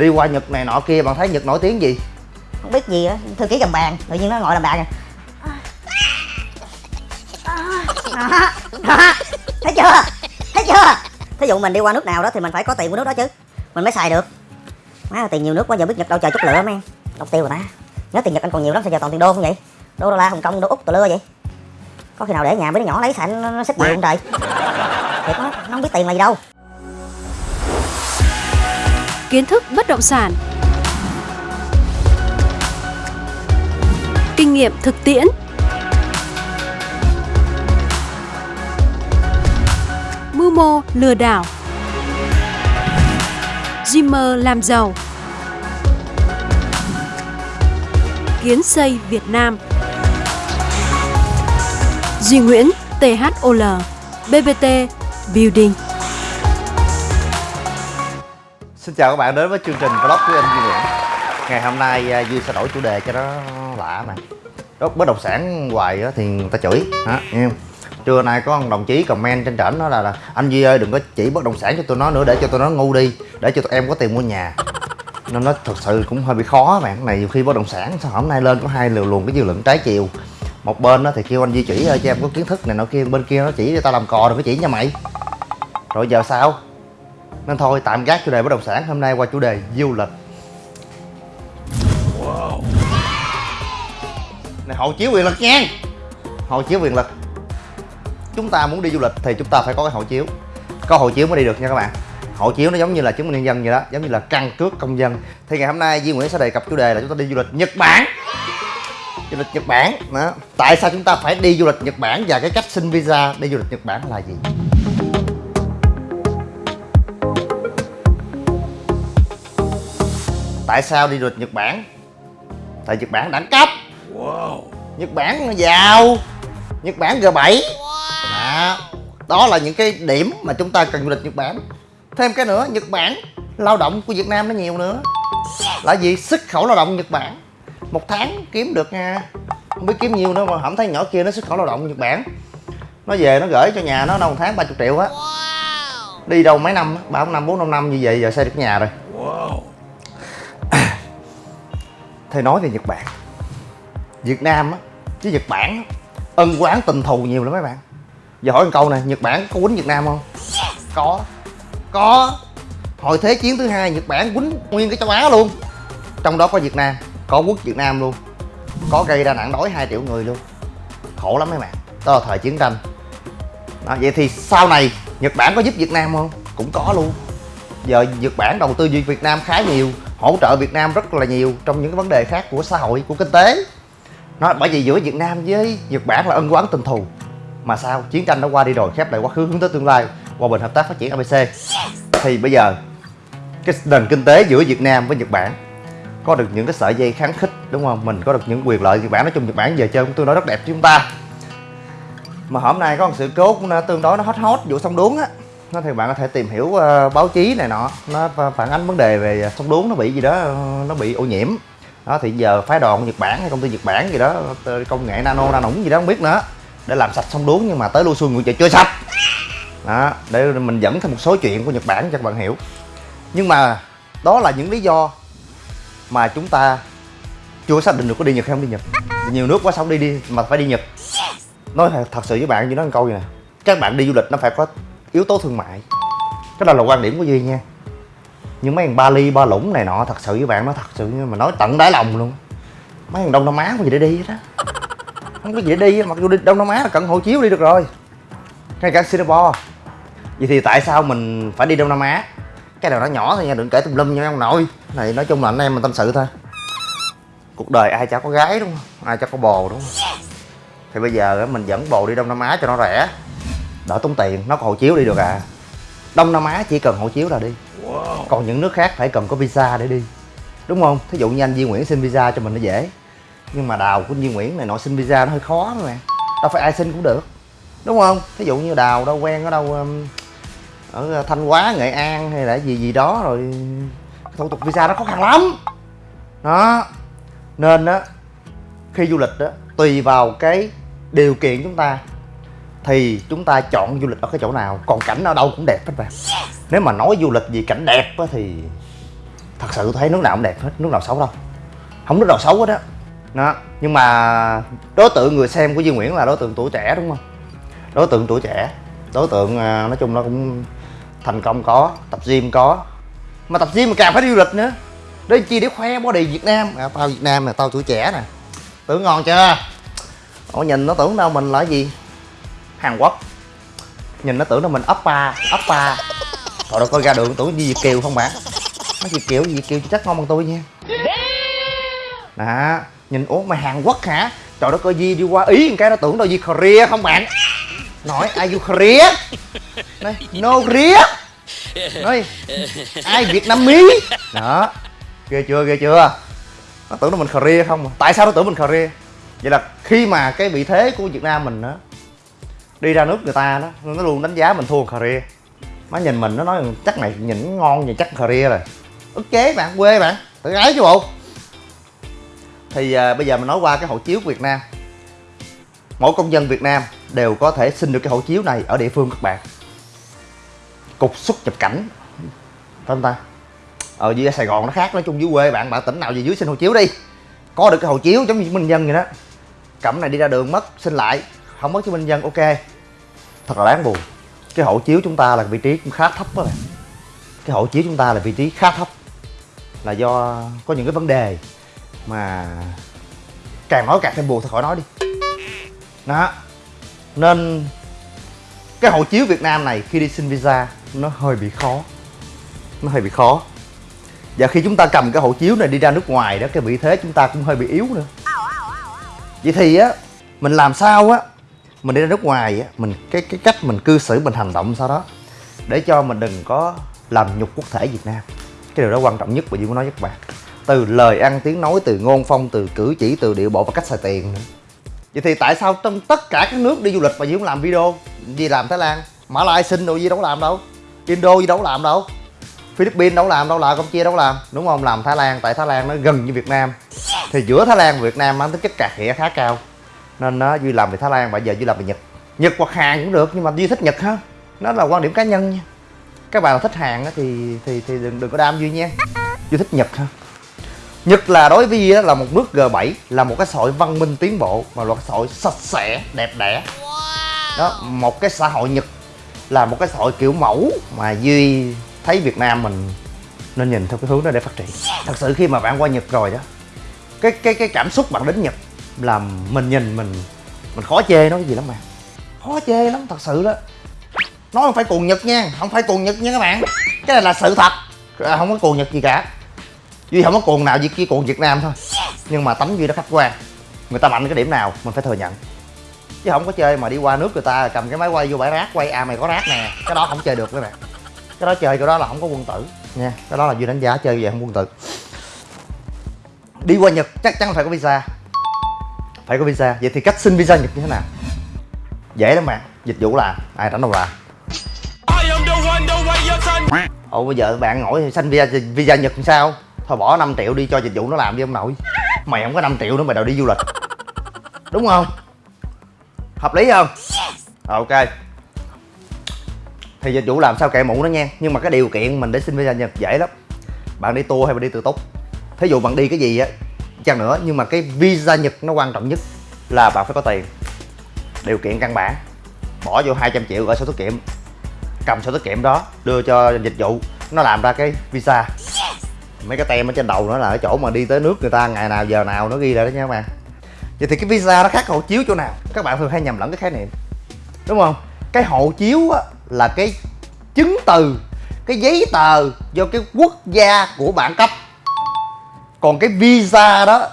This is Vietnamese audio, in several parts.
đi qua nhật này nọ kia bạn thấy nhật nổi tiếng gì? Không biết gì á thư ký cầm bàn tự nhiên nó ngồi làm bàn à. À, à, à. Thấy chưa? Thấy chưa? Thí dụ mình đi qua nước nào đó thì mình phải có tiền của nước đó chứ. Mình mới xài được. Má tiền nhiều nước quá giờ biết nhật đâu trời chút lửa mấy. Em đọc tiêu rồi ta. Nhớ tiền nhật anh còn nhiều lắm sao giờ toàn tiền đô không vậy? Đô đô la hồng kông đô úc tờ lưa vậy. Có khi nào để nhà mấy đứa nhỏ lấy xài nó, nó xích nhiều không trời? Thiệt nó, nó không biết tiền là gì đâu kiến thức bất động sản. Kinh nghiệm thực tiễn. Mưu mô lừa đảo. Dreamer làm giàu. Kiến xây Việt Nam. Duy Nguyễn THOL BBT Building. Xin chào các bạn đến với chương trình vlog của anh Duy Nguyễn. Ngày hôm nay à, Duy sẽ đổi chủ đề cho nó lạ mà. Đó, bất động sản hoài thì người ta chửi hả, nghe không? Trưa nay có một đồng chí comment trên trển đó là, là Anh Duy ơi đừng có chỉ bất động sản cho tôi nó nữa để cho tôi nó ngu đi Để cho tụi em có tiền mua nhà. Nên nó thật sự cũng hơi bị khó bạn. Này nhiều khi bất động sản sao hôm nay lên có hai liều luồn cái dư luận trái chiều. Một bên đó thì kêu anh Duy chỉ ơi cho em có kiến thức này nọ kia. Bên kia nó chỉ cho tao làm cò đừng có chỉ nha mày. Rồi giờ sao? Nên thôi, tạm gác chủ đề bất động sản. Hôm nay qua chủ đề du lịch. Này, hộ chiếu quyền lực nha. Hộ chiếu quyền lực. Chúng ta muốn đi du lịch thì chúng ta phải có cái hộ chiếu. Có hộ chiếu mới đi được nha các bạn. Hộ chiếu nó giống như là chứng minh nhân dân vậy đó, giống như là căn cước công dân. Thì ngày hôm nay Duy Nguyễn sẽ đề cập chủ đề là chúng ta đi du lịch Nhật Bản. Du lịch Nhật Bản, đó. Tại sao chúng ta phải đi du lịch Nhật Bản và cái cách xin visa đi du lịch Nhật Bản là gì? Tại sao đi du lịch Nhật Bản? Tại Nhật Bản đẳng cấp. Nhật Bản nó giàu. Nhật Bản G7 đó. đó là những cái điểm mà chúng ta cần du lịch Nhật Bản. Thêm cái nữa Nhật Bản lao động của Việt Nam nó nhiều nữa. Là gì xuất khẩu lao động Nhật Bản. Một tháng kiếm được nha không biết kiếm nhiêu nữa mà không thấy nhỏ kia nó xuất khẩu lao động Nhật Bản. Nó về nó gửi cho nhà nó đâu một tháng 30 triệu á. Đi đâu mấy năm á, ba năm bốn năm năm như vậy giờ xây được nhà rồi thì nói về Nhật Bản. Việt Nam á chứ Nhật Bản á, ân quán tình thù nhiều lắm mấy bạn. Giờ hỏi một câu này Nhật Bản có quýnh Việt Nam không? Có. Có. Hồi thế chiến thứ hai Nhật Bản quýnh nguyên cái châu Á luôn. Trong đó có Việt Nam có quốc Việt Nam luôn. Có gây ra nạn đói 2 triệu người luôn. Khổ lắm mấy bạn. Đó là thời chiến tranh. Đó, vậy thì sau này Nhật Bản có giúp Việt Nam không? Cũng có luôn giờ Nhật Bản đầu tư về Việt Nam khá nhiều hỗ trợ Việt Nam rất là nhiều trong những cái vấn đề khác của xã hội của kinh tế. Nó bởi vì giữa Việt Nam với Nhật Bản là ân oán tình thù. Mà sao? Chiến tranh đã qua đi rồi khép lại quá khứ hướng tới tương lai hòa bình hợp tác phát triển ABC thì bây giờ cái nền kinh tế giữa Việt Nam với Nhật Bản có được những cái sợi dây kháng khích đúng không? Mình có được những quyền lợi Nhật Bản nói chung Nhật Bản giờ chơi cũng tương đối rất đẹp cho chúng ta. Mà hôm nay có một sự cố cũng tương đối nó hot hot vụ sông đuống á nó thì bạn có thể tìm hiểu uh, báo chí này nọ. Nó phản ánh vấn đề về sông đuống nó bị gì đó nó bị ô nhiễm. Đó thì giờ phái đoàn Nhật Bản hay công ty Nhật Bản gì đó công nghệ nano nano gì đó không biết nữa để làm sạch sông đuống nhưng mà tới lưu xuân nguyện chưa sạch. Đó để mình dẫn thêm một số chuyện của Nhật Bản cho các bạn hiểu. Nhưng mà đó là những lý do mà chúng ta chưa xác định được có đi Nhật hay không đi Nhật. Nhiều nước quá sống đi đi mà phải đi Nhật. Nói thật sự với bạn như nói một câu gì nè các bạn đi du lịch nó phải có yếu tố thương mại. Cái đó là quan điểm của duy nha. Nhưng mấy thằng bali ba lũng này nọ thật sự với bạn nói thật sự mà nói tận đáy lòng luôn. Mấy thằng đông nam á có gì để đi hết á không có gì để đi mặc dù đi đông nam á là cần hộ chiếu đi được rồi. Ngay cả singapore. Vậy thì tại sao mình phải đi đông nam á? Cái nào nó nhỏ thôi nha đừng kể tùm lum nha ông nội. Này nói chung là anh em mình tâm sự thôi. Cuộc đời ai chả có gái đúng không? Ai chả có bồ đúng không? Thì bây giờ mình dẫn bồ đi đông nam á cho nó rẻ đỡ tốn tiền nó có hộ chiếu đi được à. Đông nam á chỉ cần hộ chiếu là đi. Còn những nước khác phải cần có visa để đi. Đúng không? Thí dụ như anh Duy Nguyễn xin visa cho mình nó dễ. Nhưng mà đào của Duy Nguyễn này nội xin visa nó hơi khó mà đâu phải ai xin cũng được. Đúng không? Thí dụ như đào đâu quen ở đâu um, ở thanh hóa nghệ an hay là gì gì đó rồi thủ tục visa nó khó khăn lắm. Đó. Nên á khi du lịch á tùy vào cái điều kiện chúng ta thì chúng ta chọn du lịch ở cái chỗ nào? Còn cảnh ở đâu cũng đẹp hết bạn nếu mà nói du lịch gì cảnh đẹp á thì thật sự tôi thấy nước nào cũng đẹp hết nước nào xấu đâu. Không nước nào xấu hết á. Đó nhưng mà đối tượng người xem của Duy Nguyễn là đối tượng tuổi trẻ đúng không? Đối tượng tuổi trẻ. Đối tượng à, nói chung nó cũng thành công có tập gym có. Mà tập gym mà càng phải đi du lịch nữa. Để chi để khoe body Việt Nam. À, tao Việt Nam nè tao tuổi trẻ nè. Tưởng ngon chưa? Ủa nhìn nó tưởng đâu mình là gì Hàn Quốc. Nhìn nó tưởng là mình Oppa Oppa Trời đâu coi ra đường tưởng như Việt Kiều không bạn Nó Việt Kiều Việt Kiều chắc ngon bằng tôi nha. Đó, Nhìn ủa mày Hàn Quốc hả? Trời đất ơi, Di đi qua, Ý cái nó tưởng đâu Di Korea không bạn? Nói, ai you Korea Nói, no Korea Nói, ai Việt Nam Mỹ Đó, Ghê chưa ghê chưa? Nó tưởng là mình Korea không. À? Tại sao nó tưởng mình Korea Vậy là khi mà cái vị thế của Việt Nam mình á Đi ra nước người ta đó Nó luôn đánh giá mình thua Korea. Má nhìn mình nó nói chắc này nhìn ngon vậy chắc Korea rồi. Ức chế bạn quê bạn tự ái chứ bộ. Thì à, bây giờ mình nói qua cái hộ chiếu của Việt Nam. Mỗi công dân Việt Nam đều có thể xin được cái hộ chiếu này ở địa phương các bạn. Cục xuất nhập cảnh phải không ta? Ở dưới Sài Gòn nó khác nói chung dưới quê bạn bạn tỉnh nào về dưới xin hộ chiếu đi. Có được cái hộ chiếu giống như chứng minh nhân vậy đó. Cẩm này đi ra đường mất xin lại. Không mất chứng minh nhân ok thật là đáng buồn. Cái hộ chiếu chúng ta là vị trí cũng khá thấp đó bạn. Cái hộ chiếu chúng ta là vị trí khá thấp. Là do có những cái vấn đề mà càng nói càng thêm buồn, thôi khỏi nói đi. Đó. Nên cái hộ chiếu Việt Nam này khi đi xin visa nó hơi bị khó. Nó hơi bị khó. Và khi chúng ta cầm cái hộ chiếu này đi ra nước ngoài đó, cái vị thế chúng ta cũng hơi bị yếu nữa. Vậy thì á, mình làm sao á mình đi ra nước ngoài mình, cái cái cách mình cư xử, mình hành động sau đó, để cho mình đừng có làm nhục quốc thể Việt Nam. Cái điều đó quan trọng nhất của Duy muốn nói với các bạn. Từ lời ăn tiếng nói, từ ngôn phong, từ cử chỉ, từ điệu bộ và cách xài tiền nữa. Vậy thì tại sao trong tất cả các nước đi du lịch mà Duy cũng làm video? Duy làm Thái Lan, Mã Lai xin đâu Duy đâu có làm đâu. Indo Duy đâu có làm đâu. Philippines đâu làm, đâu là Campuchia đâu làm. Đúng không? Làm Thái Lan, tại Thái Lan nó gần như Việt Nam. Thì giữa Thái Lan và Việt Nam mang tính chất cạc khịa khá cao nên nó Duy làm về Thái Lan bây giờ Duy làm về Nhật. Nhật hoặc Hàn cũng được nhưng mà Duy thích Nhật ha. Nó là quan điểm cá nhân nha. Các bạn thích Hàn á thì thì thì đừng đừng có đam Duy nha. Duy thích Nhật ha. Nhật là đối với Duy là một nước G7 là một cái xã hội văn minh tiến bộ và một cái xã hội sạch sẽ đẹp đẽ. Đó một cái xã hội Nhật là một cái xã hội kiểu mẫu mà Duy thấy Việt Nam mình nên nhìn theo cái hướng đó để phát triển. Thật sự khi mà bạn qua Nhật rồi đó cái cái cái cảm xúc bạn đến Nhật làm mình nhìn mình mình khó chê nó cái gì lắm mà. Khó chê lắm thật sự đó. Nói không phải cuồng Nhật nha không phải cuồng Nhật nha các bạn. Cái này là sự thật. À, không có cuồng Nhật gì cả. Duy không có cuồng nào duy chỉ cuồng Việt Nam thôi. Nhưng mà tánh duy nó khách quan. Người ta mạnh cái điểm nào mình phải thừa nhận. Chứ không có chơi mà đi qua nước người ta cầm cái máy quay vô bãi rác quay à mày có rác nè. Cái đó không chơi được các bạn. Cái đó chơi cái đó là không có quân tử nha. Cái đó là duy đánh giá chơi về không quân tử. Đi qua nhật chắc chắn phải có visa phải có visa. Vậy thì cách xin visa nhật như thế nào? Dễ lắm bạn. Dịch vụ làm ai rảnh đâu làm. Ồ bây giờ bạn hỏi xin visa visa nhật làm sao? Thôi bỏ 5 triệu đi cho dịch vụ nó làm đi ông nội. Mày không có 5 triệu nữa mày đòi đi du lịch. Đúng không? Hợp lý không? Ok. Thì dịch vụ làm sao kệ mụ nó nha. Nhưng mà cái điều kiện mình để xin visa nhật dễ lắm. Bạn đi tour hay bạn đi tự túc? Thí dụ bạn đi cái gì á chăng nữa nhưng mà cái visa nhật nó quan trọng nhất là bạn phải có tiền. Điều kiện căn bản bỏ vô 200 triệu ở sổ tiết kiệm cầm sổ tiết kiệm đó đưa cho dịch vụ nó làm ra cái visa. Mấy cái tem ở trên đầu nó là ở chỗ mà đi tới nước người ta ngày nào giờ nào nó ghi lại đó nha các bạn. Vậy thì cái visa nó khác hộ chiếu chỗ nào? Các bạn thường hay nhầm lẫn cái khái niệm đúng không? Cái hộ chiếu á, là cái chứng từ cái giấy tờ do cái quốc gia của bạn cấp còn cái visa đó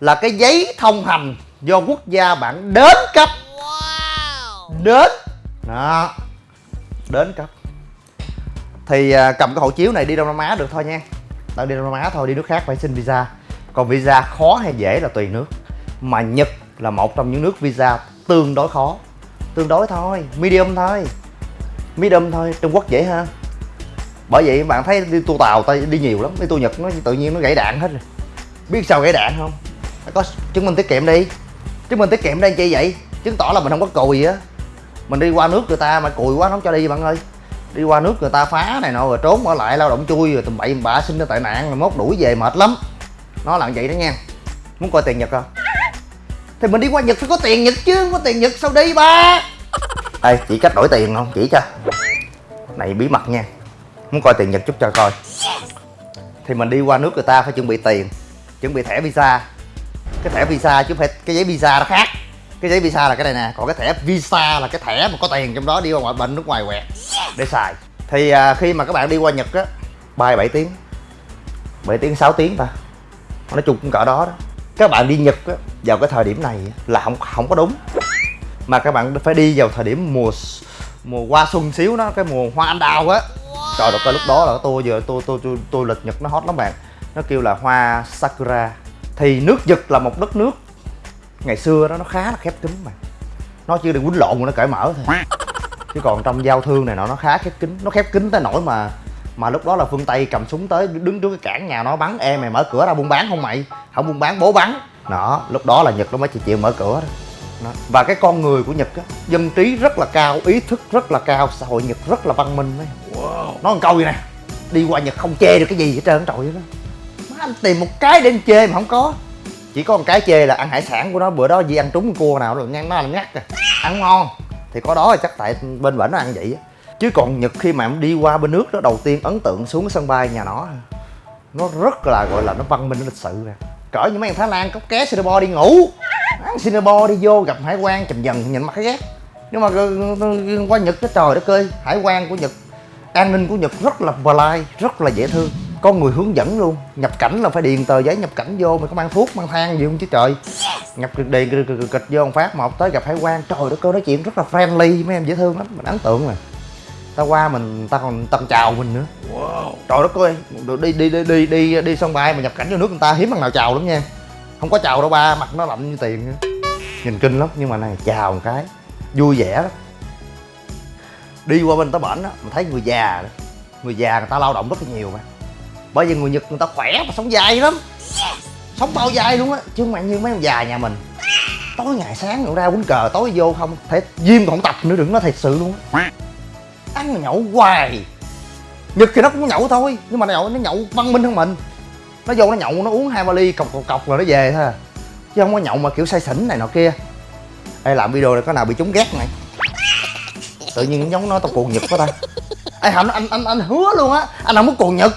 là cái giấy thông hành do quốc gia bạn đến cấp. Đến. Đó. Đến cấp. Thì à, cầm cái hộ chiếu này đi Đông Nam Á được thôi nha. Tao đi Đông Nam Á thôi đi nước khác phải xin visa. Còn visa khó hay dễ là tùy nước. Mà Nhật là một trong những nước visa tương đối khó. Tương đối thôi medium thôi. Medium thôi Trung Quốc dễ hơn. Bởi vậy bạn thấy đi tour tàu tao đi nhiều lắm. Đi tour Nhật nó tự nhiên nó gãy đạn hết rồi biết sao gãy đạn không? Phải có chứng minh tiết kiệm đi. Chứng minh tiết kiệm đây chi vậy? Chứng tỏ là mình không có cùi á. Mình đi qua nước người ta mà cùi quá nó không cho đi bạn ơi. Đi qua nước người ta phá này nọ, rồi trốn ở lại lao động chui, rồi tùm bậy bạ sinh ra tệ nạn, rồi mốt đuổi về mệt lắm. Nó là vậy đó nha. Muốn coi tiền nhật không? Thì mình đi qua nhật phải có tiền nhật chứ không có tiền nhật sao đi ba? Ê, chỉ cách đổi tiền không? Chỉ cho. Này, bí mật nha. Muốn coi tiền nhật chút cho coi. Thì mình đi qua nước người ta phải chuẩn bị tiền chuẩn bị thẻ visa. Cái thẻ visa chứ không phải cái giấy visa nó khác. Cái giấy visa là cái này nè còn cái thẻ visa là cái thẻ mà có tiền trong đó đi qua ngoại bệnh nước ngoài quẹt. Để xài. Thì à, khi mà các bạn đi qua nhật á bay 7 tiếng. 7 tiếng 6 tiếng ta nói chung cũng cỡ đó đó. Các bạn đi nhật á vào cái thời điểm này là không không có đúng. Mà các bạn phải đi vào thời điểm mùa mùa hoa xuân xíu đó cái mùa hoa anh đào á. Trời đất ơi lúc đó là tôi giờ tôi tôi tôi tôi lịch nhật nó hot lắm bạn nó kêu là hoa sakura. Thì nước nhật là một đất nước. Ngày xưa đó nó khá là khép kín mà. Nó chưa được quýnh lộn mà nó cởi mở thôi. Chứ còn trong giao thương này nọ nó khá khép kín. Nó khép kín tới nỗi mà mà lúc đó là phương tây cầm súng tới đứng trước cái cản nhà nó bắn em mày mở cửa ra buôn bán không mày? Không buôn bán bố bắn. Đó lúc đó là nhật nó mới chịu chịu mở cửa đó. Đó. và cái con người của nhật á dân trí rất là cao ý thức rất là cao xã hội nhật rất là văn minh đấy. Nói một câu vậy nè đi qua nhật không chê được cái gì hết trơn trời ơi. má anh tìm một cái để anh chê mà không có. Chỉ có một cái chê là ăn hải sản của nó, bữa đó gì ăn trúng cua nào là ngang nó là ngắt rồi. Ăn ngon, thì có đó là chắc tại bên bển nó ăn vậy á. Chứ còn nhật khi mà em đi qua bên nước đó, đầu tiên ấn tượng xuống cái sân bay nhà nó. Nó rất là, gọi là, nó văn minh, nó lịch sự nè. Cỡ như mấy thằng thái lan cốc ké singapore đi ngủ. Ăn singapore đi vô gặp hải quan chầm dần, nhìn mặt cái ghét. Nhưng mà qua nhật cái trời đất ơi, hải quan của nhật, an ninh của nhật rất là polite, rất là dễ thương có người hướng dẫn luôn. Nhập cảnh là phải điền tờ giấy nhập cảnh vô mày có mang thuốc mang than gì không chứ trời. Nhập điền kịch, kịch, kịch vô một phát một tới gặp hải quan trời đất ơi nói chuyện rất là friendly mấy em dễ thương lắm mình ấn tượng rồi ta qua mình ta còn còn chào mình nữa. Trời đất ơi đi đi đi đi đi đi sân bay mà nhập cảnh vô nước người ta hiếm thằng nào chào lắm nha. Không có chào đâu ba mặt nó lạnh như tiền nữa. nhìn kinh lắm nhưng mà này chào một cái vui vẻ lắm. Đi qua bên ta bển á mình thấy người già đó. Người già người ta lao động rất là nhiều mà bởi vì người nhật người ta khỏe và sống dài lắm. Sống bao dài luôn á chứ không phải như mấy ông già nhà mình. Tối ngày sáng ngủ ra quýnh cờ tối vô không thể gym còn tập nữa đừng nói thiệt sự luôn á. Ăn mà nhậu hoài. Nhật thì nó cũng nhậu thôi nhưng mà nó nhậu nó nhậu văn minh hơn mình. Nó vô nó nhậu nó uống hai ba ly cọc cọc cọc rồi nó về thôi à. chứ không có nhậu mà kiểu say xỉn này nọ kia. Ê làm video này có nào bị trúng ghét này tự nhiên giống nó tao cuồng nhật quá ta. Ê hạnh anh anh anh hứa luôn á anh không muốn cuồng nhật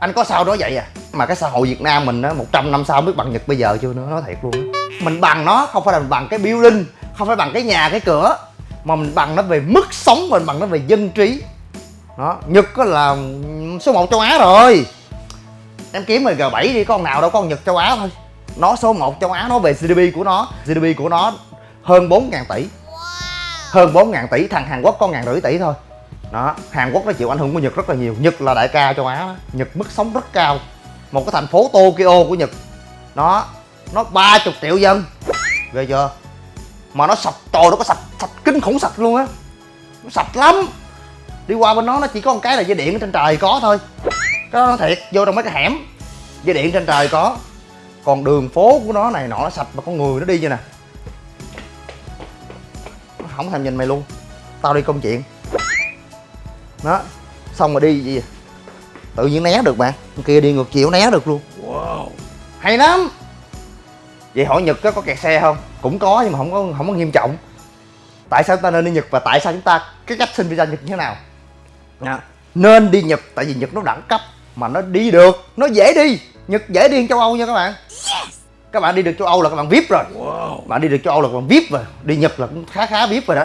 anh có sao đó vậy à? Mà cái xã hội việt nam mình á 100 năm sau biết bằng nhật bây giờ chưa nữa nói thiệt luôn á. Mình bằng nó không phải là mình bằng cái building không phải bằng cái nhà cái cửa. Mà mình bằng nó về mức sống mình bằng nó về dân trí. Đó nhật có là số 1 châu á rồi. Em kiếm rồi g 7 đi con nào đâu con nhật châu á thôi. Nó số 1 châu á nó về gdp của nó. Gdp của nó hơn 4 ngàn tỷ. Hơn 4 ngàn tỷ thằng hàn quốc có ngàn rưỡi tỷ thôi đó, hàn quốc nó chịu ảnh hưởng của nhật rất là nhiều. Nhật là đại ca châu á. Đó. nhật mức sống rất cao. Một cái thành phố tokyo của nhật. Nó nó 30 triệu dân. Ghê chưa? Mà nó sạch trời nó có sạch sạch kinh khủng sạch luôn á. Nó sạch lắm. Đi qua bên nó nó chỉ có một cái là dây điện trên trời có thôi. Cái đó nó thiệt, vô trong mấy cái hẻm. Dây điện trên trời có. Còn đường phố của nó này nọ, nó sạch mà con người nó đi như nè. Nó không thèm nhìn mày luôn. Tao đi công chuyện đó. Xong rồi đi gì? Tự nhiên né được bạn con kia đi ngược chiều né được luôn. Wow. Hay lắm. Vậy hỏi nhật có, có kẹt xe không? Cũng có nhưng mà không có không có nghiêm trọng. Tại sao chúng ta nên đi nhật và tại sao chúng ta cái cách xin visa nhật như thế nào? Nha. nên đi nhật tại vì nhật nó đẳng cấp mà nó đi được. Nó dễ đi. Nhật dễ đi hơn châu âu nha các bạn. Các bạn đi được châu âu là các bạn vip rồi. Bạn đi được châu âu là các bạn vip rồi. Đi nhật là cũng khá khá vip rồi đó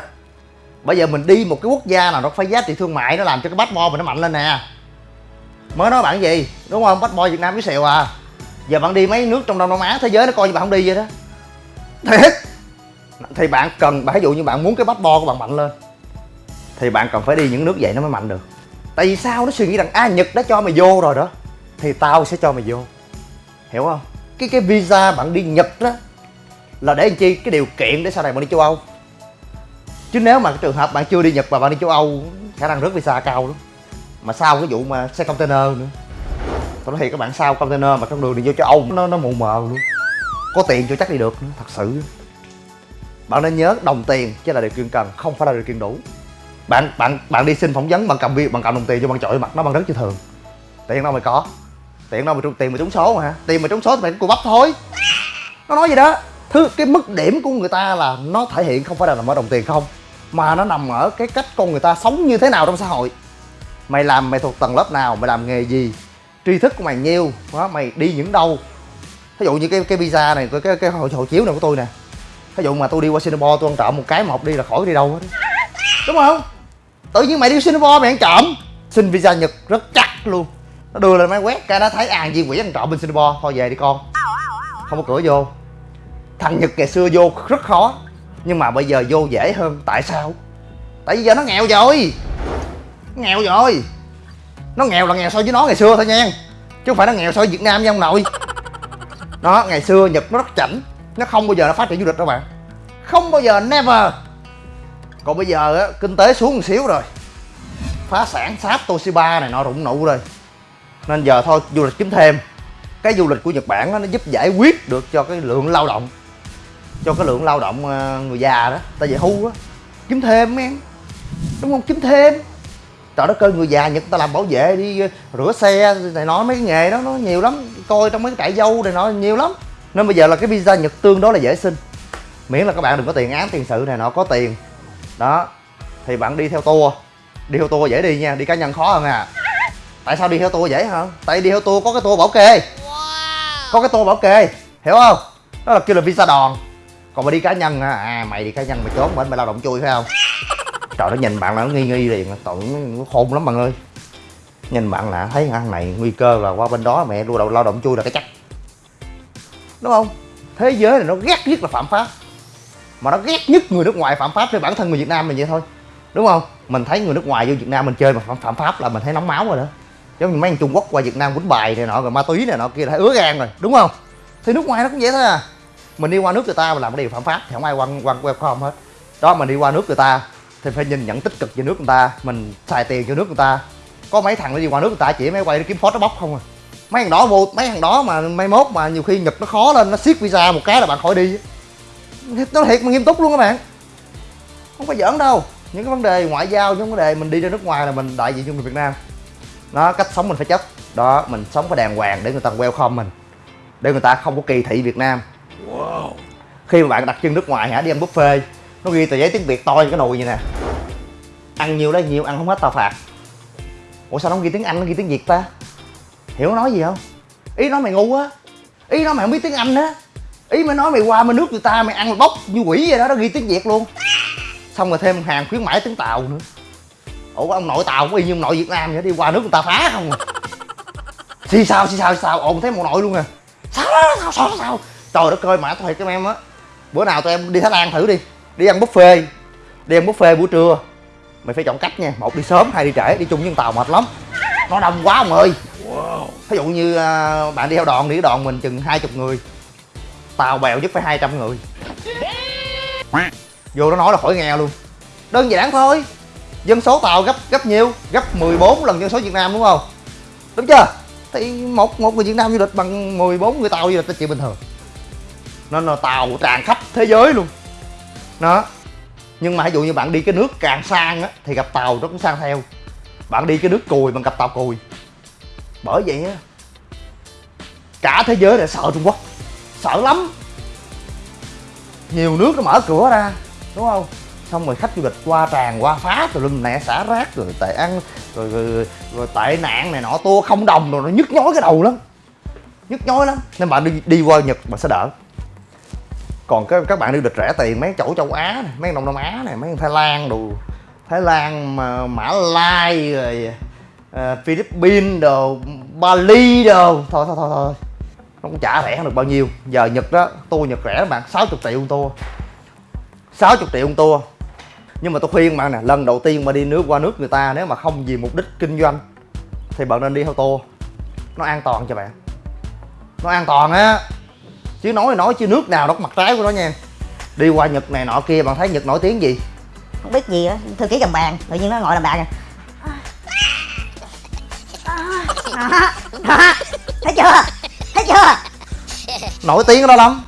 bây giờ mình đi một cái quốc gia nào nó phải giá trị thương mại nó làm cho cái bát bo mình nó mạnh lên nè. Mới nói bạn gì? Đúng không? Bát bo việt nam với xèo à. Giờ bạn đi mấy nước trong đông nam á thế giới nó coi như bạn không đi vậy đó. Thiệt. Thì bạn cần ví dụ như bạn muốn cái bát bo của bạn mạnh lên thì bạn cần phải đi những nước vậy nó mới mạnh được. Tại vì sao? Nó suy nghĩ rằng a à, nhật đã cho mày vô rồi đó thì tao sẽ cho mày vô. Hiểu không? Cái cái visa bạn đi nhật đó là để làm chi? Cái điều kiện để sau này bạn đi châu âu chứ nếu mà cái trường hợp bạn chưa đi nhật và bạn đi châu âu, khả năng rớt visa cao lắm. Mà sau cái vụ mà xe container nữa. Tôi nói thiệt các bạn, sau container mà trong đường đi vô châu âu, nó nó mù mờ luôn. Có tiền cho chắc đi được nữa, thật sự. Bạn nên nhớ đồng tiền chứ là điều kiện cần, không phải là điều kiện đủ. Bạn bạn bạn đi xin phỏng vấn bằng cầm việc bằng cầm đồng tiền cho bạn chọi mặt nó bằng rất chưa thường. Tiền đâu mày có. Tiền đâu mà trúng tiền mà trúng số mà hả? Tiền mà trúng số thì mày cô bắp thôi. Nó nói gì đó. Thứ, cái mức điểm của người ta là nó thể hiện không phải là nằm ở đồng tiền không mà nó nằm ở cái cách con người ta sống như thế nào trong xã hội. Mày làm mày thuộc tầng lớp nào mày làm nghề gì tri thức của mày nhiêu đó, mày đi những đâu? Ví dụ như cái cái visa này cái cái, cái hộ, hộ chiếu này của tôi nè. Ví dụ mà tôi đi qua Singapore tôi ăn trộm một cái một đi là khỏi đi đâu hết. Đúng không? Tự nhiên mày đi Singapore mày ăn trộm. Xin visa Nhật rất chắc luôn. Nó đưa lên máy quét cái nó thấy à viên quỷ ăn trộm bên Singapore. Thôi về đi con. Không có cửa vô. Thằng Nhật ngày xưa vô rất khó nhưng mà bây giờ vô dễ hơn tại sao? Tại vì giờ nó nghèo rồi. Nghèo rồi. Nó nghèo là nghèo so với nó ngày xưa thôi nha. Chứ không phải nó nghèo so với Việt Nam nha ông nội. Nó ngày xưa Nhật nó rất chảnh. Nó không bao giờ nó phát triển du lịch đâu bạn. Không bao giờ never. Còn bây giờ á kinh tế xuống một xíu rồi. Phá sản sáp Toshiba này nọ rụng nụ rồi. Nên giờ thôi du lịch kiếm thêm. Cái du lịch của Nhật Bản đó, nó giúp giải quyết được cho cái lượng lao động cho cái lượng lao động ờ, người già đó ta về hưu á. Kiếm thêm em đúng không? Kiếm thêm. Trời đất ơi người già nhật ta làm bảo vệ đi ờ, rửa xe này nói mấy cái nghề đó nó nhiều lắm. Coi trong mấy cái trại dâu này nó nhiều lắm. Nên bây giờ là cái visa nhật tương đối là dễ xin. Miễn là các bạn đừng có tiền án tiền sự này nọ có tiền. Đó. Thì bạn đi theo tour. Đi theo tour dễ đi nha đi cá nhân khó hơn à. Tại sao đi theo tour dễ hả? Tại đi theo tour có cái tour bảo kê. Có cái tour bảo kê hiểu không? Đó là kêu là visa đòn còn mà đi cá nhân á à mày đi cá nhân mày trốn bên mày lao động chui phải không? Trời nó nhìn bạn là nó nghi nghi liền tội nó khôn lắm bạn ơi. Nhìn bạn là thấy ăn này nguy cơ là qua bên đó mẹ đua đầu lao động chui là cái chắc. Đúng không? Thế giới này nó ghét nhất là phạm pháp. Mà nó ghét nhất người nước ngoài phạm pháp với bản thân người việt nam mình vậy thôi. Đúng không? Mình thấy người nước ngoài vô việt nam mình chơi mà phạm, phạm pháp là mình thấy nóng máu rồi đó. Giống như mấy thằng trung quốc qua việt nam quýnh bài này nọ rồi ma túy này nọ kia đã ứa gan rồi. Đúng không? Thì nước ngoài nó cũng vậy thôi à mình đi qua nước người ta mà làm cái điều phạm pháp thì không ai quan quan welcome hết. Đó, mình đi qua nước người ta thì phải nhìn nhận tích cực về nước người ta, mình xài tiền cho nước người ta. Có mấy thằng nó đi qua nước người ta chỉ mấy quay đi kiếm phốt nó bóc không à. Mấy thằng đó vô, mấy thằng đó mà mai mốt mà nhiều khi nhật nó khó lên, nó siết visa một cái là bạn khỏi đi. Nó thiệt mà nghiêm túc luôn các bạn. Không phải giỡn đâu. Những cái vấn đề ngoại giao, những vấn đề mình đi ra nước ngoài là mình đại diện cho người việt nam. Nó cách sống mình phải chất đó, mình sống phải đàng hoàng để người ta welcome mình, để người ta không có kỳ thị việt nam khi mà bạn đặt chân nước ngoài hả, đi ăn buffet, nó ghi tờ giấy tiếng việt to như cái nồi vậy nè. Ăn nhiều đấy nhiều, ăn không hết tao phạt. Ủa, sao nó không ghi tiếng anh, nó ghi tiếng việt ta? Hiểu nó nói gì không? Ý nói mày ngu á. Ý nói mày không biết tiếng anh á. Ý mày nói mày qua mày nước người ta, mày ăn mày bốc như quỷ vậy đó, nó ghi tiếng việt luôn. Xong rồi thêm hàng khuyến mãi tiếng tàu nữa. Ủa, ông nội tàu cũng y như ông nội việt nam vậy đi qua nước người ta phá không à? Xì sao xì sao xì sao ồn thấy một nội luôn à. Sao sao sao sao sao? Trời đất ơi mà tôi thiệt em á. Bữa nào tụi em đi thái lan thử đi. Đi ăn buffet. Đi ăn buffet buổi trưa. Mày phải chọn cách nha. Một đi sớm hai đi trễ. Đi chung với tàu mệt lắm. Nó đông quá ông ơi. Ví dụ như à, bạn đi theo đoàn đi đoàn mình chừng hai chục người. Tàu bèo nhất phải 200 người. Vô nó nói là khỏi nghe luôn. Đơn giản thôi. Dân số tàu gấp gấp nhiêu? Gấp 14 lần dân số việt nam đúng không? Đúng chưa? Thì một một người việt nam du lịch bằng 14 người tàu du lịch là chuyện bình thường nên là tàu tràn khắp thế giới luôn. Đó. Nhưng mà ví dụ như bạn đi cái nước càng sang á thì gặp tàu nó cũng sang theo. Bạn đi cái nước cùi bằng gặp tàu cùi. Bởi vậy á cả thế giới lại sợ trung quốc. Sợ lắm. Nhiều nước nó mở cửa ra đúng không? Xong rồi khách du lịch qua tràn qua phá rồi lưng nẹ xả rác rồi tệ ăn rồi, rồi, rồi, rồi tệ nạn này nọ tua không đồng rồi nó nhức nhói cái đầu lắm. Nhức nhói lắm. Nên bạn đi đi qua nhật bạn sẽ đỡ còn các các bạn đi lịch rẻ tiền mấy chỗ châu á này mấy đông nam á này mấy thái lan đồ thái lan mà mã lai rồi uh, philippines đồ bali đồ. Thôi thôi thôi thôi nó cũng chả rẻ được bao nhiêu. Giờ nhật đó tour nhật rẻ bạn 60 triệu một tour. 60 triệu một tour. Nhưng mà tôi khuyên bạn nè lần đầu tiên mà đi nước qua nước người ta nếu mà không vì mục đích kinh doanh thì bạn nên đi theo tour. Nó an toàn cho bạn. Nó an toàn á chứ nói nói chứ nước nào nó có mặt trái của nó nha đi qua nhật này nọ kia bạn thấy nhật nổi tiếng gì? Không biết gì á thư ký cầm bàn tự nhiên nó ngồi làm bàn à. Thấy chưa? Thấy chưa? Nổi tiếng đó lắm.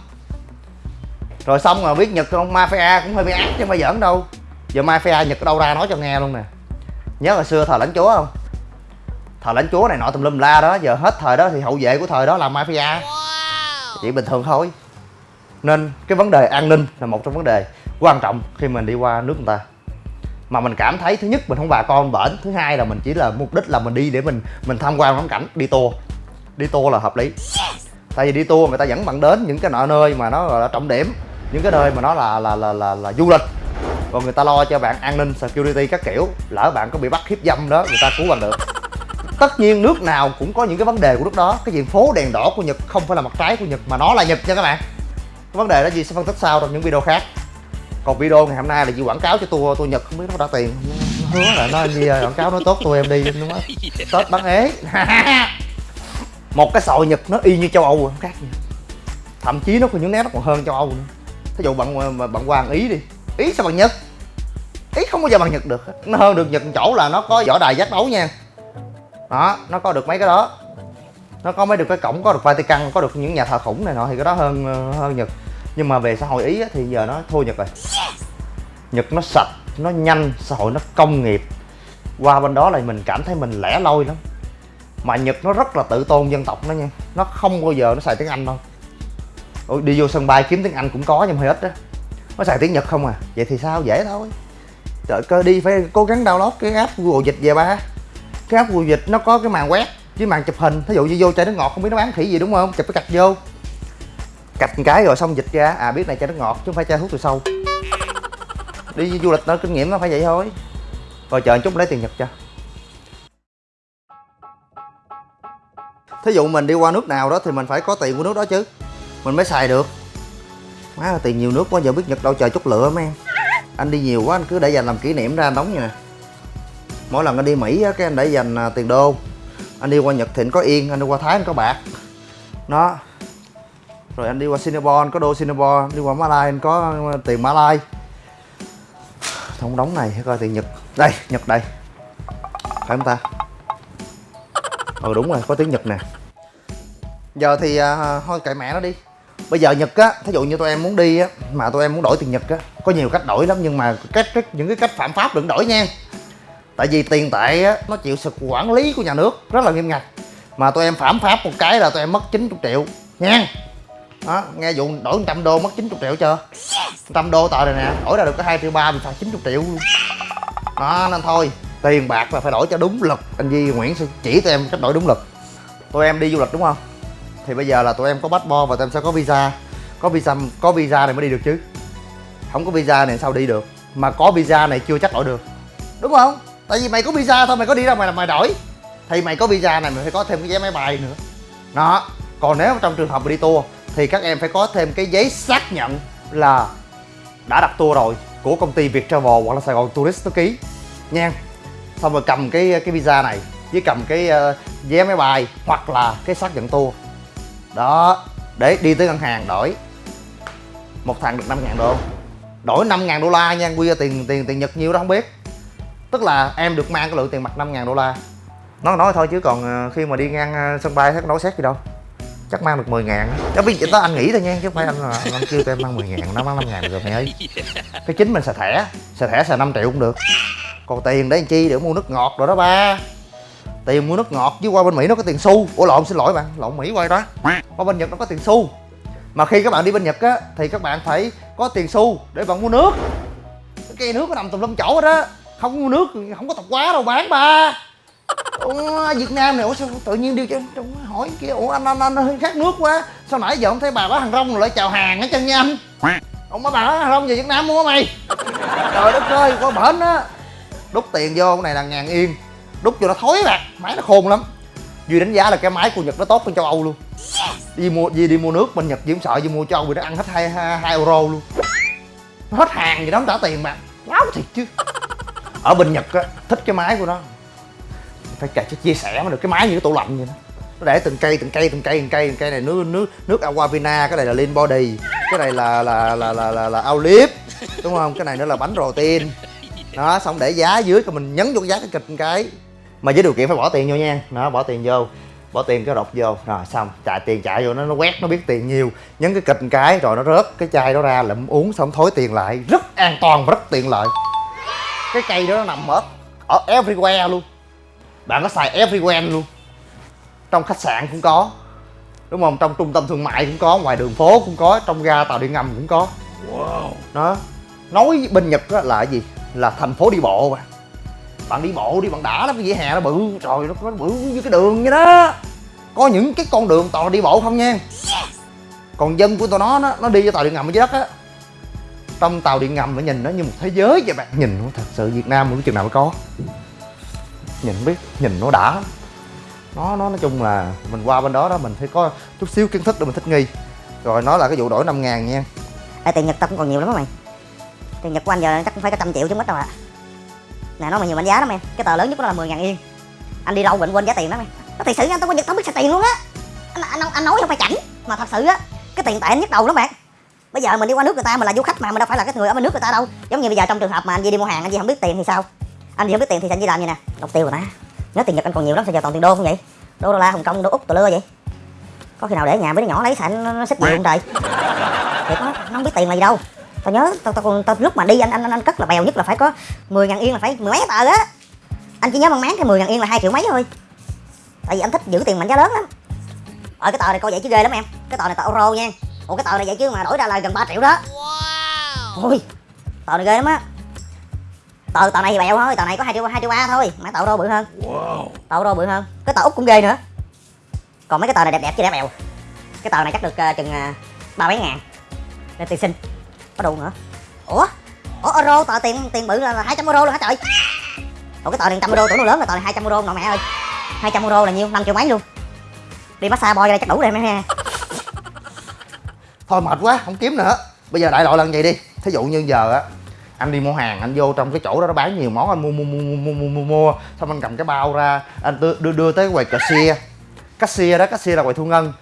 Rồi xong rồi biết nhật không? Mafia cũng hơi bị ác chứ phải giỡn đâu. Giờ mafia nhật ở đâu ra nói cho nghe luôn nè. Nhớ hồi xưa thời lãnh chúa không? Thời lãnh chúa này nọ tùm lum la đó giờ hết thời đó thì hậu vệ của thời đó là mafia chỉ bình thường thôi. Nên cái vấn đề an ninh là một trong vấn đề quan trọng khi mình đi qua nước người ta. Mà mình cảm thấy thứ nhất mình không bà con bển. Thứ hai là mình chỉ là mục đích là mình đi để mình mình tham quan ngắm cảnh đi tour. Đi tour là hợp lý. Tại vì đi tour người ta dẫn bạn đến những cái nọ nơi mà nó là trọng điểm những cái nơi mà nó là là là là, là du lịch. Còn người ta lo cho bạn an ninh security các kiểu lỡ bạn có bị bắt hiếp dâm đó người ta cứu bạn được tất nhiên nước nào cũng có những cái vấn đề của nước đó. Cái diện phố đèn đỏ của nhật không phải là mặt trái của nhật mà nó là nhật nha các bạn. Cái vấn đề đó gì sẽ phân tích sau trong những video khác. Còn video ngày hôm nay là gì quảng cáo cho tour tour nhật không biết nó có trả tiền? Nó hứa là nó gì quảng cáo nó tốt tour em đi đúng không? Tết bán ế. Một cái sòi nhật nó y như châu âu không khác gì. Thậm chí nó có những nét nó còn hơn châu âu nữa. Thí dụ bạn bạn qua ý đi. Ý sao bằng nhật? Ý không bao giờ bằng nhật được. Nó hơn được nhật chỗ là nó có võ đài giác đấu nha đó nó có được mấy cái đó. Nó có mấy được cái cổng có được Vatican có được những nhà thờ khủng này nọ thì cái đó hơn hơn Nhật. Nhưng mà về xã hội Ý á, thì giờ nó thua Nhật rồi. Nhật nó sạch nó nhanh xã hội nó công nghiệp. Qua bên đó là mình cảm thấy mình lẻ loi lắm. Mà Nhật nó rất là tự tôn dân tộc nó nha. Nó không bao giờ nó xài tiếng Anh đâu. Ủa, đi vô sân bay kiếm tiếng Anh cũng có nhưng mà hơi ít á nó xài tiếng Nhật không à. Vậy thì sao? Dễ thôi. Trời cơ đi phải cố gắng download cái app Google dịch về ba cái app vùi dịch nó có cái màn quét với màn chụp hình. Thí dụ như vô chai nước ngọt, không biết nó bán khỉ gì đúng không? Chụp cái cạch vô. Cạch một cái rồi xong dịch ra. À biết này chai nước ngọt chứ không phải chai thuốc từ sâu. Đi du lịch nó kinh nghiệm nó phải vậy thôi. Rồi chờ chút, lấy tiền nhật cho. Thí dụ mình đi qua nước nào đó thì mình phải có tiền của nước đó chứ. Mình mới xài được. Má là tiền nhiều nước quá, giờ biết nhật đâu chờ chút lựa mấy em. Anh đi nhiều quá, anh cứ để dành làm kỷ niệm ra, anh đóng như nè mỗi lần anh đi mỹ á cái anh để dành à, tiền đô. Anh đi qua nhật thì anh có yên anh đi qua thái anh có bạc. Nó rồi anh đi qua singapore anh có đô singapore. Đi qua malai anh có à, tiền malai. Thông đóng này coi tiền nhật. Đây nhật đây. Phải không ta? Ừ đúng rồi có tiếng nhật nè. Giờ thì à, à, thôi kệ mẹ nó đi. Bây giờ nhật á thí dụ như tụi em muốn đi á mà tụi em muốn đổi tiền nhật á có nhiều cách đổi lắm nhưng mà cách, cách những cái cách phạm pháp đừng đổi nha tại vì tiền tệ á nó chịu sự quản lý của nhà nước rất là nghiêm ngặt. Mà tụi em phạm pháp một cái là tụi em mất 90 triệu nha. Đó nghe vụ đổi 100 đô mất 90 triệu chưa? 100 đô tờ này nè đổi ra được có 2 triệu ba mình phạt 90 triệu luôn. Đó nên thôi tiền bạc là phải đổi cho đúng lực. Anh Di Nguyễn sẽ chỉ tụi em cách đổi đúng lực. Tụi em đi du lịch đúng không? Thì bây giờ là tụi em có passport và tụi em sẽ có visa. Có visa có visa này mới đi được chứ. Không có visa này sao đi được? Mà có visa này chưa chắc đổi được. Đúng không tại vì mày có visa thôi mày có đi đâu mày làm mày đổi. Thì mày có visa này mày phải có thêm cái vé máy bay nữa. Đó còn nếu trong trường hợp đi tour thì các em phải có thêm cái giấy xác nhận là đã đặt tour rồi của công ty Việt Travel hoặc là Sài Gòn Tourist nó ký nha. Xong rồi cầm cái cái visa này với cầm cái ờ, uh, vé máy bay hoặc là cái xác nhận tour. Đó để đi tới ngân hàng đổi. Một thằng được 5 ngàn đô. Đổi 5 ngàn đô la nha quy ra tiền tiền tiền Nhật nhiêu đó không biết tức là em được mang cái lượng tiền mặt 5 ngàn đô la. Nói nói thôi chứ còn ờ, khi mà đi ngang ờ, sân bay thấy nói xét gì đâu. Chắc mang được 10 ngàn đó, bây giờ đó anh nghĩ thôi nha, chứ không phải anh là, anh kêu em mang 10 ngàn, nó mang 5 ngàn được rồi mày ơi. Cái chính mình xài thẻ xài thẻ xài 5 triệu cũng được. Còn tiền để chi để mua nước ngọt rồi đó ba. Tiền mua nước ngọt chứ qua bên mỹ nó có tiền xu. Ủa, lộn, xin lỗi bạn, lộn, mỹ quay đó. Qua bên nhật nó có tiền xu. Mà khi các bạn đi bên nhật á, thì các bạn phải có tiền xu để bạn mua nước. Cái cây nước nó nằm tùm lum chỗ đó không mua nước không có tập quá đâu bán ba. Ủa, Việt Nam này ủa sao tự nhiên đi cho hỏi kia. Ủa anh anh anh hơi khát nước quá. Sao nãy giờ không thấy bà bán hàng rong rồi lại chào hàng hết chân nha anh? Ông bà bán hàng rong về Việt Nam mua mày. Trời đất ơi qua bển á. Đút tiền vô cái này là ngàn yên. Đút cho nó thối bạc máy nó khôn lắm. Duy đánh giá là cái máy của nhật nó tốt hơn châu âu luôn. Đi mua đi đi mua nước bên nhật chỉ sợ đi mua châu âu vì nó ăn hết hai hai euro luôn. Nó hết hàng gì đó không trả tiền mà. Láo thiệt chứ ở bên nhật á thích cái máy của nó. Phải cà chia sẻ mà được cái máy như cái tủ lạnh vậy đó. Nó để từng cây từng cây từng cây từng cây từng cây này nước nước nước aquavina cái này là lean body cái này là là là là là, là olive đúng không? Cái này nữa là bánh protein. Đó xong để giá dưới rồi mình nhấn vô cái giá cái kịch cái. Mà với điều kiện phải bỏ tiền vô nha. Đó bỏ tiền vô bỏ tiền cái đọc vô. Rồi xong chạy tiền chạy vô nó nó quét nó biết tiền nhiều. Nhấn cái kịch cái rồi nó rớt cái chai đó ra lụm uống xong thối tiền lại. Rất an toàn và rất tiện lợi cái cây đó nó nằm ở ở everywhere luôn. Bạn có xài everywhere luôn. Trong khách sạn cũng có đúng không? Trong trung tâm thương mại cũng có ngoài đường phố cũng có trong ga tàu điện ngầm cũng có. Đó. Nói bên nhật á là cái gì? Là thành phố đi bộ mà. Bạn đi bộ đi bạn đã lắm cái vỉa hè nó bự trời nó bự như cái đường vậy đó. Có những cái con đường toàn đi bộ không nha. Còn dân của tụi nó nó, nó đi cho tàu điện ngầm dưới đất á trong tàu điện ngầm mà nhìn nó như một thế giới vậy bạn. Nhìn nó thật sự việt nam một chừng nào mới có. Nhìn biết nhìn nó đã. Nó nó nói chung là mình qua bên đó đó mình phải có chút xíu kiến thức để mình thích nghi. Rồi nó là cái vụ đổi 5 ngàn nha. À, tiền Nhật tao cũng còn nhiều lắm mày. Tiền Nhật của anh giờ chắc cũng phải có trăm triệu chứ mất đâu ạ. Nè nó mà nhiều mệnh giá lắm em. Cái tờ lớn nhất của nó là 10 ngàn yên. Anh đi đâu bệnh quên giá tiền đó mày. Nó thật sự anh tao có Nhật tao biết xài tiền luôn á. Anh, anh, anh nói không phải chảnh Mà thật sự á Cái tiền tệ anh đầu lắm bạn. Bây giờ mình đi qua nước người ta mình là du khách mà mình đâu phải là cái người ở bên nước người ta đâu. Giống như bây giờ trong trường hợp mà anh Di đi mua hàng anh Di không biết tiền thì sao? Anh Di không biết tiền thì anh Di làm gì nè Đọc tiêu rồi ta Nhớ tiền Nhật anh còn nhiều lắm sao giờ toàn tiền đô không vậy? Đô đô la Hồng Kông đô Úc tờ lưa vậy. Có khi nào để nhà mấy đứa nhỏ lấy xài nó, nó xích gì không trời? Thiệt á nó không biết tiền là gì đâu. Tao nhớ tao tao, còn tao lúc mà đi anh anh anh, anh cất là bèo nhất là phải có 10 ngàn yên là phải mười mấy tờ á. Anh chỉ nhớ mang máng cái 10 ngàn yên là hai triệu mấy thôi. Tại vì anh thích giữ tiền mệnh giá lớn lắm. Ở cái tờ này coi vậy chứ ghê lắm em. Cái tờ này tờ euro nha ủa cái tờ này vậy chứ mà đổi ra là gần 3 triệu đó. Ôi tờ này ghê lắm á. Tờ tờ này thì bèo thôi tờ này có hai triệu hai triệu ba thôi mà tờ euro bự hơn. Tờ euro bự hơn cái tờ úc cũng ghê nữa. Còn mấy cái tờ này đẹp đẹp chứ đẹp bèo. Cái tờ này chắc được uh, chừng uh, ba mấy ngàn. Để tiền sinh có đủ nữa. Ủa? Ủa euro tờ tiền tiền bự là hai trăm euro luôn hả trời? Ủa cái tờ này trăm euro tưởng nó lớn rồi tờ này hai trăm euro nội mẹ ơi. hai trăm euro là nhiêu? năm triệu mấy luôn. Đi massage boy ra chắc đủ rồi em ha thôi mệt quá không kiếm nữa. Bây giờ đại loại lần vậy đi? Thí dụ như giờ á anh đi mua hàng anh vô trong cái chỗ đó nó bán nhiều món anh mua mua mua mua mua mua, mua. xong anh cầm cái bao ra anh đưa đưa, đưa tới quầy cashier cashier đó cashier là quầy thu ngân.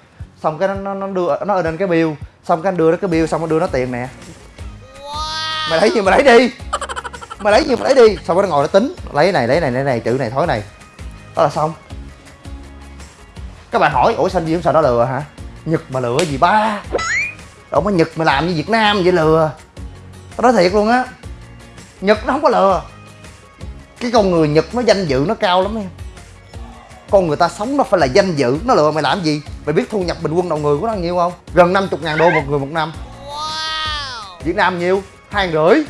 Xong cái nó nó, đưa nó lên cái bill. Xong cái anh đưa nó cái bill xong nó đưa nó tiền nè. Mày lấy gì mày lấy đi? Mày lấy gì mày lấy đi? Xong nó ngồi nó tính lấy này lấy này lấy này chữ này thói này. Đó là xong. Các bạn hỏi ủa sao anh gì không sợ nó lừa hả? Nhật mà lừa gì ba đâu mà nhật mà làm như việt nam vậy lừa. Tao nói thiệt luôn á. Nhật nó không có lừa. Cái con người nhật nó danh dự nó cao lắm em. Con người ta sống nó phải là danh dự. Nó lừa mày làm gì? Mày biết thu nhập bình quân đầu người của nó nhiêu không? Gần 50 ngàn đô một người một năm. Việt nam nhiêu? hai rưỡi.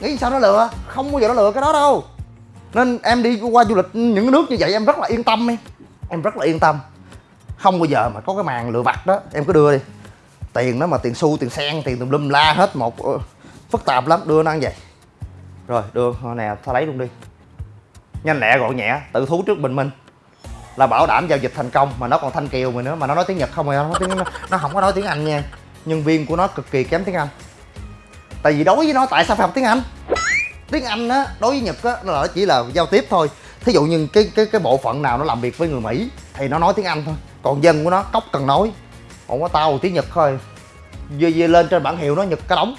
Nghĩ sao nó lừa? Không bao giờ nó lừa cái đó đâu. Nên em đi qua du lịch những nước như vậy em rất là yên tâm em. Em rất là yên tâm. Không bao giờ mà có cái màn lừa vặt đó. Em cứ đưa đi tiền đó mà tiền xu tiền sen tiền tùm lum la hết một phức tạp lắm. Đưa nó ăn vậy. Rồi đưa nè tao lấy luôn đi. Nhanh lẹ gọn nhẹ tự thú trước bình minh. Là bảo đảm giao dịch thành công mà nó còn thanh kiều mày nữa mà nó nói tiếng nhật không rồi nó tiếng nó, nó không có nói tiếng anh nha. Nhân viên của nó cực kỳ kém tiếng anh. Tại vì đối với nó tại sao phải học tiếng anh? Tiếng anh á đối với nhật á nó chỉ là giao tiếp thôi. Thí dụ như cái cái cái bộ phận nào nó làm việc với người mỹ thì nó nói tiếng anh thôi. Còn dân của nó cốc cần nói còn có tao tiếng nhật thôi. Dê, dê lên trên bản hiệu nó nhật cả đống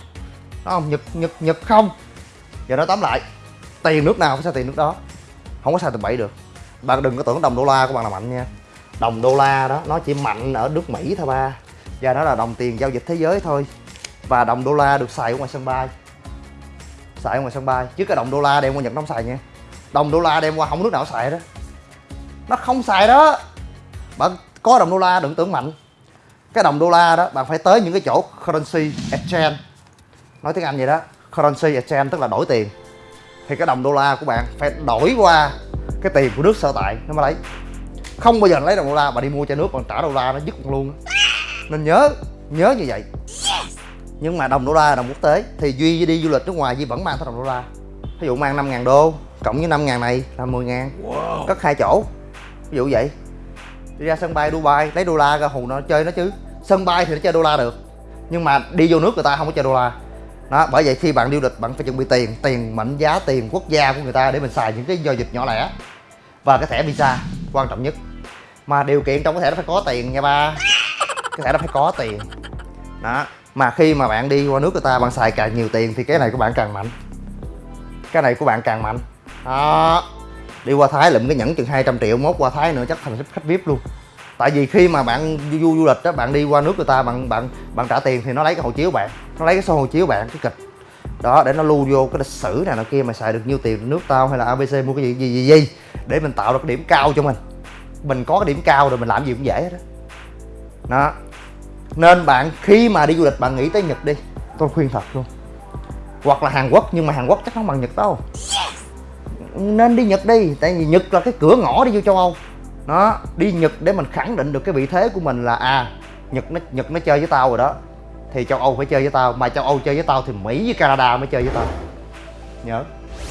nó không nhật nhật nhật không. Giờ nó tóm lại tiền nước nào phải xài tiền nước đó. Không có xài tầm bậy được. Bạn đừng có tưởng đồng đô la của bạn là mạnh nha. Đồng đô la đó nó chỉ mạnh ở nước mỹ thôi ba. Và nó là đồng tiền giao dịch thế giới thôi. Và đồng đô la được xài ở ngoài sân bay. Xài ở ngoài sân bay. Chứ cái đồng đô la đem qua nhật nó không xài nha. Đồng đô la đem qua không nước nào xài đó nó không xài đó. Bạn có đồng đô la đừng tưởng mạnh cái đồng đô la đó bạn phải tới những cái chỗ currency exchange. Nói tiếng anh vậy đó currency exchange tức là đổi tiền. Thì cái đồng đô la của bạn phải đổi qua cái tiền của nước sở tại nó mới lấy. Không bao giờ lấy đồng đô la mà đi mua cho nước còn trả đô la nó dứt luôn nên nhớ nhớ như vậy. Nhưng mà đồng đô la là đồng quốc tế thì duy đi du lịch nước ngoài duy vẫn mang theo đồng đô la. Ví dụ mang 5 ngàn đô cộng với 5 ngàn này là 10 ngàn. Cất hai chỗ ví dụ vậy. Đi ra sân bay Dubai lấy đô la ra hù nó chơi nó chứ sân bay thì nó chơi đô la được, nhưng mà đi vô nước người ta không có chơi đô la. Đó, bởi vậy khi bạn đi du lịch, bạn phải chuẩn bị tiền tiền mệnh giá, tiền quốc gia của người ta để mình xài những cái giao dịch nhỏ lẻ và cái thẻ visa, quan trọng nhất. Mà điều kiện trong cái thẻ nó phải có tiền nha ba. Cái thẻ nó phải có tiền. Đó, mà khi mà bạn đi qua nước người ta, bạn xài càng nhiều tiền thì cái này của bạn càng mạnh. Cái này của bạn càng mạnh. Đó, đi qua thái lụm cái nhẫn chừng 200 triệu, mốt qua thái nữa chắc thành khách vip luôn tại vì khi mà bạn du, du, du lịch đó bạn đi qua nước người ta bạn bạn bạn trả tiền thì nó lấy cái hộ chiếu bạn nó lấy cái số hộ chiếu bạn cái kịch. Đó để nó lưu vô cái lịch sử này nọ kia mà xài được nhiêu tiền nước tao hay là abc mua cái gì gì gì gì để mình tạo được cái điểm cao cho mình. Mình có cái điểm cao rồi mình làm gì cũng dễ đó đó. Nên bạn khi mà đi du lịch bạn nghĩ tới nhật đi. Tôi khuyên thật luôn. Hoặc là hàn quốc nhưng mà hàn quốc chắc không bằng nhật đâu. Nên đi nhật đi tại vì nhật là cái cửa ngõ đi vô châu âu nó đi nhật để mình khẳng định được cái vị thế của mình là à nhật nó nhật nó chơi với tao rồi đó. Thì châu âu phải chơi với tao mà châu âu chơi với tao thì mỹ với canada mới chơi với tao. Nhớ.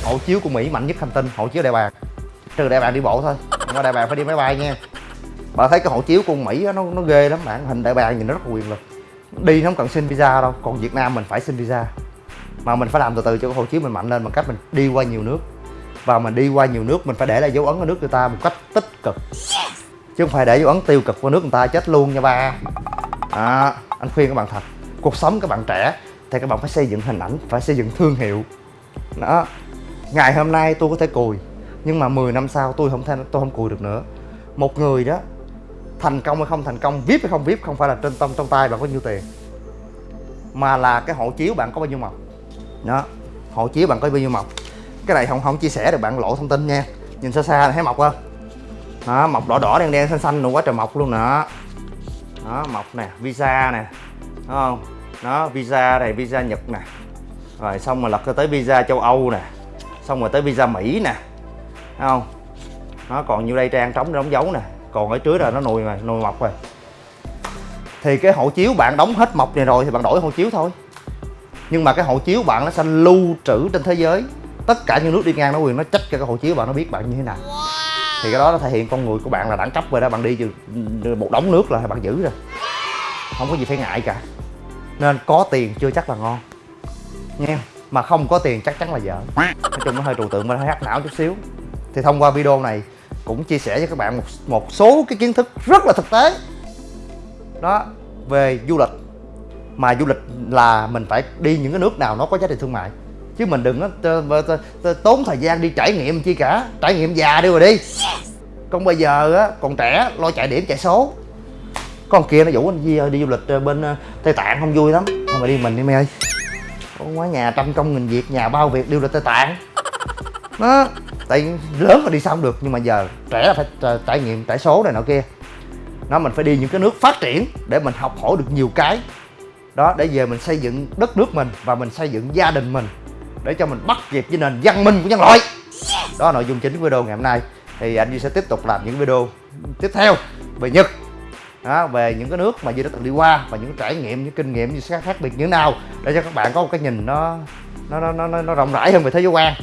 Hộ chiếu của mỹ mạnh nhất hành tinh hộ chiếu đại bàng. Trừ đại bàng đi bộ thôi nhưng mà đại bàng phải đi máy bay nha. Bà thấy cái hộ chiếu của mỹ đó, nó nó ghê lắm bạn. Hình đại bàng nhìn nó rất quyền lực. Đi nó không cần xin visa đâu còn việt nam mình phải xin visa. Mà mình phải làm từ từ cho cái hộ chiếu mình mạnh lên bằng cách mình đi qua nhiều nước và mình đi qua nhiều nước mình phải để lại dấu ấn ở nước người ta một cách tích cực. Chứ không phải để dấu ấn tiêu cực qua nước người ta chết luôn nha ba. À, anh khuyên các bạn thật cuộc sống các bạn trẻ thì các bạn phải xây dựng hình ảnh phải xây dựng thương hiệu. Đó ngày hôm nay tôi có thể cùi nhưng mà 10 năm sau tôi không thể tôi không cùi được nữa. Một người đó thành công hay không thành công vip hay không vip không phải là trên tâm trong tay bạn có nhiêu tiền. Mà là cái hộ chiếu bạn có bao nhiêu mọc đó hộ chiếu bạn có bao nhiêu mọc cái này không không chia sẻ được, bạn lộ thông tin nha. Nhìn xa xa này, thấy mọc không? Đó, mọc đỏ đỏ, đen đen, xanh xanh luôn quá trời mọc luôn nè. Đó, mọc nè, visa nè Đúng không? Nó visa này, visa nhật nè. Rồi, xong rồi lật tới visa châu âu nè. Xong rồi tới visa mỹ nè. Thấy không? Nó còn nhiêu đây trang trống đóng dấu nè. Còn ở trước là nó nùi mà, nùi mọc rồi. Thì cái hộ chiếu bạn đóng hết mọc này rồi thì bạn đổi hộ chiếu thôi. Nhưng mà cái hộ chiếu bạn nó sẽ lưu trữ trên thế giới tất cả những nước đi ngang nó quyền nó trách cho cái hộ chiếu bạn nó biết bạn như thế nào. Thì cái đó nó thể hiện con người của bạn là đẳng cấp rồi đó bạn đi một đống nước là bạn giữ rồi. Không có gì phải ngại cả. Nên có tiền chưa chắc là ngon. Nha mà không có tiền chắc chắn là dở. Nói chung nó hơi trừu tượng mà hơi hắc não chút xíu. Thì thông qua video này cũng chia sẻ với các bạn một, một số cái kiến thức rất là thực tế. Đó về du lịch. Mà du lịch là mình phải đi những cái nước nào nó có giá trị thương mại chứ mình đừng có tốn thời gian đi trải nghiệm chi cả. Trải nghiệm già đi rồi đi. Còn bây giờ á còn trẻ lo chạy điểm chạy số. Con kia nó rủ anh Di ơi đi du lịch ờ, bên ờ, Tây Tạng không vui lắm. Thôi mà đi mình đi mày ơi. Con quá nhà trăm công nghìn việc, nhà bao việc đi du lịch Tây Tạng. Nó Tại lớn mà đi sao không được Nhưng mà giờ trẻ là phải ờ, trải nghiệm trải số này nọ kia. Nó mình phải đi những cái nước phát triển Để mình học hỏi được nhiều cái. Đó để về mình xây dựng đất nước mình Và mình xây dựng gia đình mình. Để cho mình bắt kịp với nền văn minh của nhân loại. Đó là nội dung chính của video ngày hôm nay. Thì anh Duy sẽ tiếp tục làm những video tiếp theo về Nhật. Đó, về những cái nước mà Duy đã từng đi qua và những trải nghiệm những kinh nghiệm như khác, khác biệt như thế nào để cho các bạn có một cái nhìn nó nó nó nó, nó rộng rãi hơn về thế giới quan.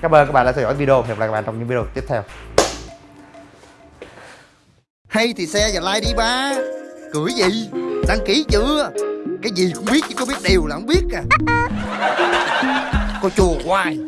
Cảm ơn các bạn đã theo dõi video. Hẹn gặp lại các bạn trong những video tiếp theo. Hay thì xe và like đi ba. Cười gì? Đăng ký chưa? Cái gì cũng biết chứ có biết điều là không biết à coi chùa hoài